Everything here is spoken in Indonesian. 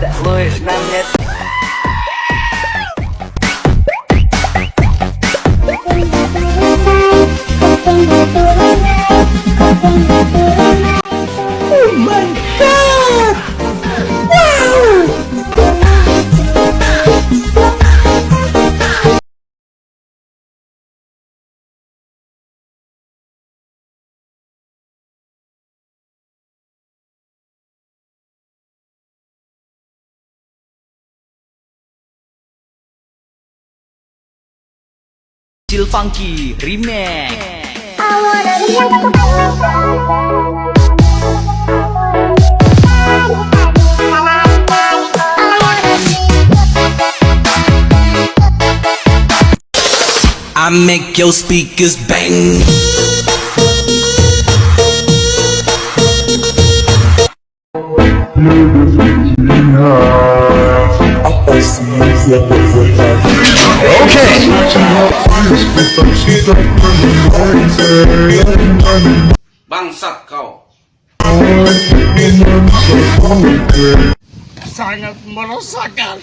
Целуешь на мне Oh my god! Chill Funky Remix I I make your speakers bang. Bangsat kau. Sangat meresahkan.